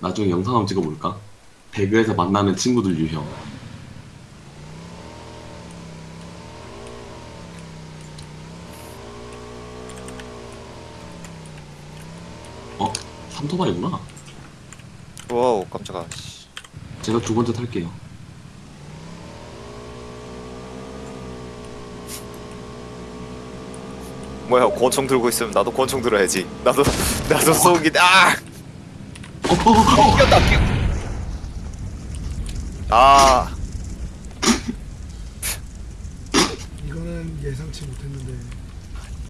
나중에 영상 한번 찍어볼까? 배그에서 만나는 친구들 유형. 어? 삼토바이구나. 와우 깜짝아 씨. 제가 두 번째 탈게요. 뭐야 권총 들고 있으면 나도 권총 들어야지 나도 나도 쏘기 아 아. 이거는 예상치 못했는데